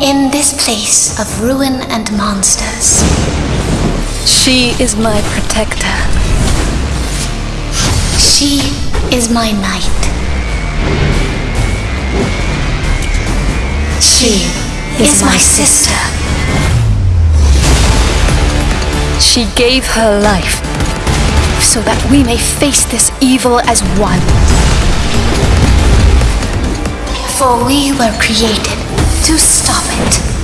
In this place of ruin and monsters, She is my protector. she is my knight. She is my sister. She gave her life so that we may face this evil as one. For we were created to stop it.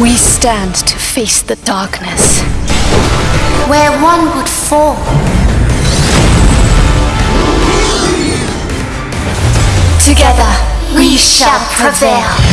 We stand to face the darkness. Where one would fall, together we shall prevail.